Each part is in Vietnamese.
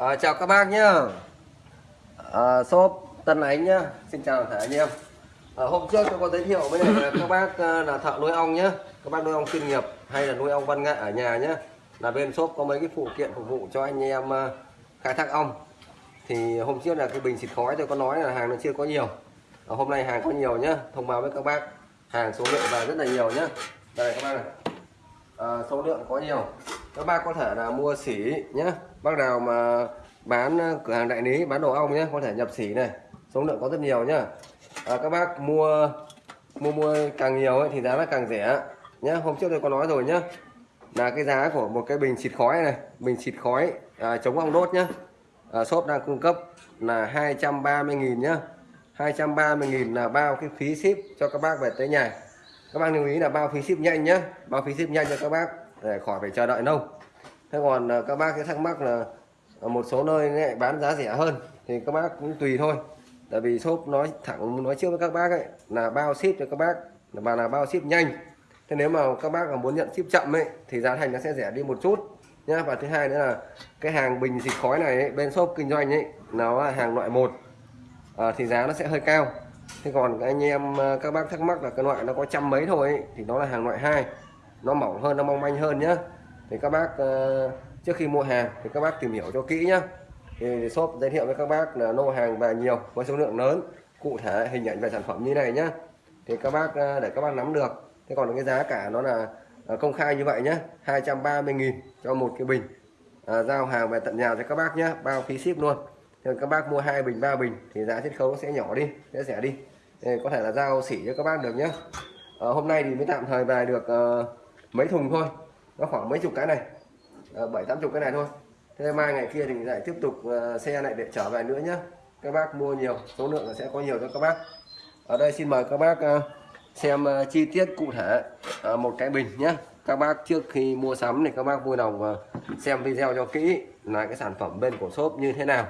À, chào các bác nhá. À, shop Tân Ánh nhá. Xin chào tất cả anh em. À, Hôm trước tôi có giới thiệu với này các bác là thợ nuôi ong nhá. Các bác nuôi ong chuyên nghiệp hay là nuôi ong văn nghệ ở nhà nhá. Là bên shop có mấy cái phụ kiện phục vụ cho anh em khai thác ong. Thì hôm trước là cái bình xịt khói tôi có nói là hàng nó chưa có nhiều. À, Hôm nay hàng có nhiều nhá. Thông báo với các bác Hàng số lượng vào rất là nhiều nhá. Đây các bác này à, số lượng có nhiều các bác có thể là mua xỉ nhé bác nào mà bán ờ, cửa hàng đại lý bán đồ ong nhé có thể nhập xỉ này. Số lượng có rất nhiều nhá. À, các bác mua mua mua càng nhiều ấy, thì giá nó càng rẻ nhé hôm trước tôi có nói rồi nhé là cái giá của một cái bình xịt khói này bình xịt khói à, chống ong đốt nhá. À, shop đang cung cấp là 230.000 nhá. 230.000 là bao cái phí ship cho các bác về tới nhà. Các bác lưu ý là bao phí ship nhanh nhé bao phí ship nhanh cho các bác để khỏi phải chờ đợi lâu thế còn ờ, các bác cái thắc mắc là ở một số nơi lại bán giá rẻ hơn thì các bác cũng tùy thôi. Tại vì shop nói thẳng nói trước với các bác ấy là bao ship cho các bác và là bao ship nhanh. Thế nếu mà các bác mà muốn nhận ship chậm ấy thì giá thành nó sẽ rẻ đi một chút nhá. Và thứ hai nữa là cái hàng bình xịt khói này ấy, bên shop kinh doanh ấy nó là hàng loại một à, thì giá nó sẽ hơi cao. Thế còn anh em ờ, các bác thắc mắc là cái loại nó có trăm mấy thôi ấy, thì nó là hàng loại hai nó mỏng hơn nó mong manh hơn nhá. Thì các bác ờ, trước khi mua hàng thì các bác tìm hiểu cho kỹ nhá. Thì shop giới thiệu với các bác là lô hàng về nhiều với số lượng lớn. Cụ thể hình ảnh về sản phẩm như này nhá. Thì các bác ờ, để các bác nắm được. Thế còn cái giá cả nó là ờ, công khai như vậy nhá. 230.000 cho một cái bình. À, giao hàng về tận nhà cho các bác nhá. Bao phí ship luôn. Thì các bác mua hai bình ba bình thì giá chiết khấu sẽ nhỏ đi sẽ rẻ đi. Thì có thể là giao xỉ cho các bác được nhé à, hôm nay thì mới tạm thời về được uh, mấy thùng thôi. Nó khoảng mấy chục cái này. Ờ, bảy, tám chục cái này thôi. Thế mai ngày kia thì lại tiếp tục ờ, xe lại để trở về nữa nhé các bác mua nhiều, số lượng sẽ có nhiều cho các bác. Ở đây xin mời các bác ờ, xem chi tiết cụ thể một cái bình nhé các bác trước khi mua sắm thì các bác vui lòng xem video cho kỹ là cái sản phẩm bên của shop như thế nào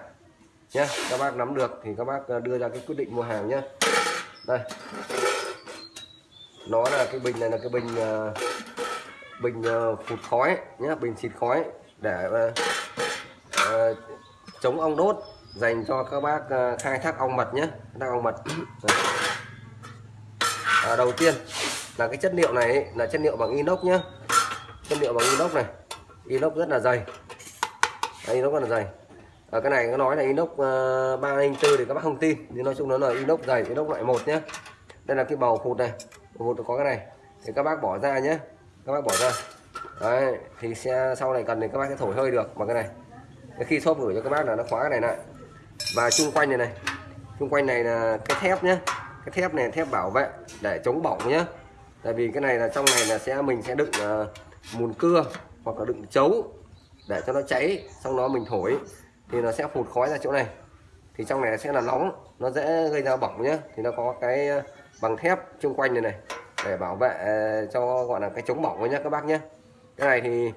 nhé các bác nắm được thì các bác đưa ra cái quyết định mua hàng nhé đây. Nó là cái bình này là cái bình bình ờ, phụt khói nhé bình xịt khói để uh, uh, chống ong đốt dành cho các bác uh, khai thác ong mật nhé khai thác ong mật. À, đầu tiên là cái chất liệu này là chất liệu bằng inox nhé chất liệu bằng inox này. Inox rất là dày. Đây, inox rất là dày. À, cái này nó nói là inox uh, 304 thì các bác không tin nhưng nói chung nó là inox dày inox loại một nhé đây là cái bầu phụt này. Bầu phụt có cái này. Thì các bác bỏ ra nhé các bác bỏ ra. Đấy thì xe sau này cần thì các bác sẽ thổi hơi được bằng cái này. Khi xốp gửi cho các bác là nó khóa cái này lại. Và chung quanh này này chung quanh này là cái thép nhé cái thép này thép bảo vệ để chống bỏng nhé tại vì cái này là trong này là sẽ mình sẽ đựng uh, mùn cưa hoặc là đựng chấu để cho nó cháy xong đó mình thổi. Thì nó sẽ phụt khói ra chỗ này. Thì trong này sẽ là nóng nó dễ gây ra bỏng nhé thì nó có cái ờ, bằng thép chung quanh này này để bảo vệ ờ, cho, gọi là, cái chống bỏng nhé các bác nhé cái này thì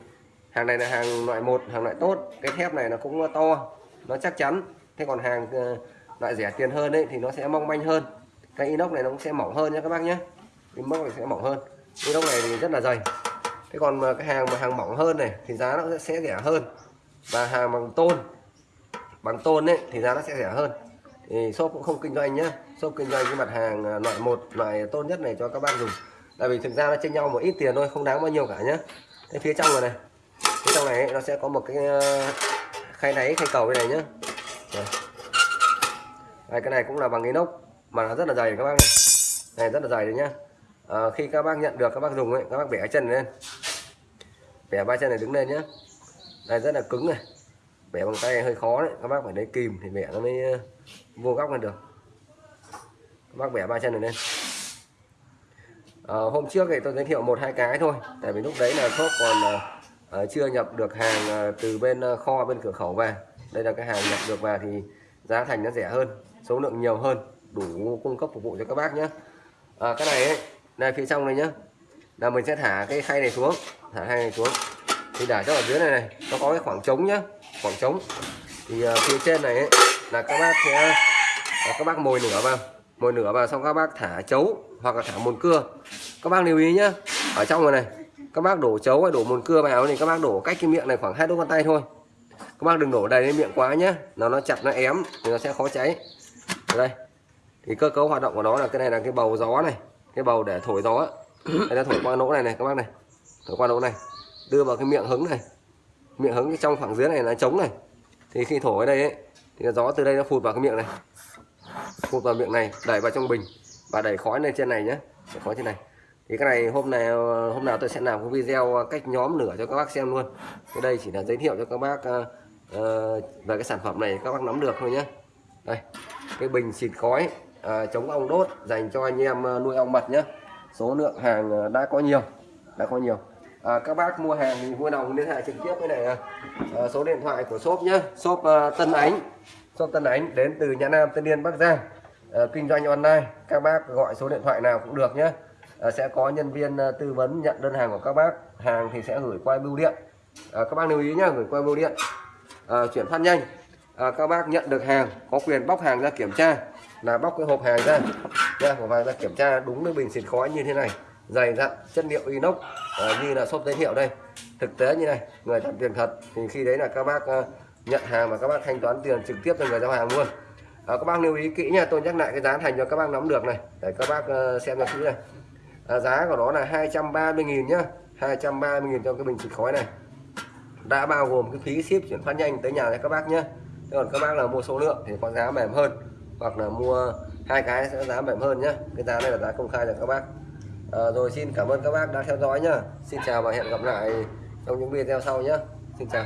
hàng này là hàng loại một, hàng loại tốt. Cái thép này nó cũng to, nó chắc chắn. Thế còn hàng ờ, loại rẻ tiền hơn đấy thì nó sẽ mong manh hơn. Cái inox này nó cũng sẽ mỏng hơn nhé các bác nhé inox này sẽ mỏng hơn. Inox này thì rất là dày. Thế còn mà cái hàng mà hàng mỏng hơn này thì giá nó sẽ rẻ hơn. Và hàng bằng tôn bằng tôn đấy thì giá nó sẽ rẻ hơn thì shop cũng không kinh doanh nhé shop kinh doanh cái mặt hàng à, loại một loại tốt nhất này cho các bác dùng. Tại vì thực ra nó chênh nhau một ít tiền thôi không đáng bao nhiêu cả nhé cái phía trong rồi này. Phía trong này nó sẽ có một cái à, khay đáy khay cầu đây này nhé đây, cái này cũng là bằng inox mà nó rất là dày các bác này. Này rất là dày đấy nhá. À, khi các bác nhận được các bác dùng ấy các bác bẻ chân lên. Bẻ ba chân này đứng lên nhá, đây rất là cứng này bẻ bằng tay hơi khó đấy. Các bác phải lấy kìm thì bẻ nó mới ờ, vô góc lên được. Các bác bẻ ba chân này lên. À, hôm trước thì tôi giới thiệu một hai cái thôi. Tại vì lúc đấy là shop còn à, chưa nhập được hàng từ bên kho bên cửa khẩu về. Đây là cái hàng nhập được vào thì giá thành nó rẻ hơn số lượng nhiều hơn đủ cung cấp phục vụ cho các bác nhé à, cái này ấy, đây phía trong này nhá. Là mình sẽ thả cái khay này xuống thả khay này xuống. Thì để cho ở dưới này này nó có cái khoảng trống nhá khoảng trống thì uh, phía trên này ấy, là các bác sẽ là các bác mồi nửa vào. Mồi nửa vào xong các bác thả chấu hoặc là thả mồn cưa. Các bác lưu ý nhá. Ở trong này này các bác đổ chấu hay đổ mồn cưa vào thì các bác đổ cách cái miệng này khoảng hai đốt con tay thôi. Các bác đừng đổ đầy lên miệng quá nhé nó nó chặt nó ém thì nó sẽ khó cháy. Ở đây. Thì cơ cấu hoạt động của nó là cái này là cái bầu gió này cái bầu để thổi gió. Đây nó thổi qua lỗ này này các bác này. Thổi qua lỗ này. Đưa vào cái miệng hứng này miệng hứng trong khoảng dưới này là trống này. Thì khi thổi ở đây ấy, thì gió từ đây nó phụt vào cái miệng này. Phụt vào miệng này đẩy vào trong bình. Và đẩy khói lên trên này nhé đẩy khói trên này. Thì cái này hôm nay hôm nào tôi sẽ làm cái video cách nhóm lửa cho các bác xem luôn. Cái đây chỉ là giới thiệu cho các bác uh, về cái sản phẩm này các bác nắm được thôi nhé đây cái bình xịt khói uh, chống ong đốt dành cho anh em nuôi ong mật nhé số lượng hàng đã có nhiều đã có nhiều à, các bác mua hàng thì vui lòng liên hệ trực tiếp với này à, ờ, số điện thoại của shop nhé. Shop uh, Tân Ánh. Shop Tân Ánh đến từ Nhã Nam Tân Yên Bắc Giang. À, kinh doanh online. Các bác gọi số điện thoại nào cũng được nhé. À, sẽ có nhân viên à, tư vấn nhận đơn hàng của các bác. Hàng thì sẽ gửi qua bưu điện. À, các bác lưu ý nhé gửi qua bưu điện. À, chuyển phát nhanh. À, các bác nhận được hàng có quyền bóc hàng ra kiểm tra. Là bóc cái hộp hàng ra. Nha hộp hàng ra kiểm tra đúng với bình xịt khói như thế này dày dặn chất liệu inox. À, như là shop giới thiệu đây. Thực tế như này người nhận tiền thật thì khi đấy là các bác uh, nhận hàng và các bác thanh toán tiền trực tiếp cho người giao hàng luôn. À, các bác lưu ý kỹ nha tôi nhắc lại cái giá thành cho các bác nắm được này. Để các bác uh, xem cho kỹ này à, giá của nó là 230.000 nhá. 230.000 cho cái bình xịt khói này. Đã bao gồm cái phí ship chuyển phát nhanh tới nhà cho các bác nhé còn các bác là mua số lượng thì có giá mềm hơn hoặc là mua hai cái sẽ giá mềm hơn nhé cái giá này là giá công khai cho các bác à, rồi xin cảm ơn các bác đã theo dõi nhá. Xin chào và hẹn gặp lại trong những video sau nhé xin chào.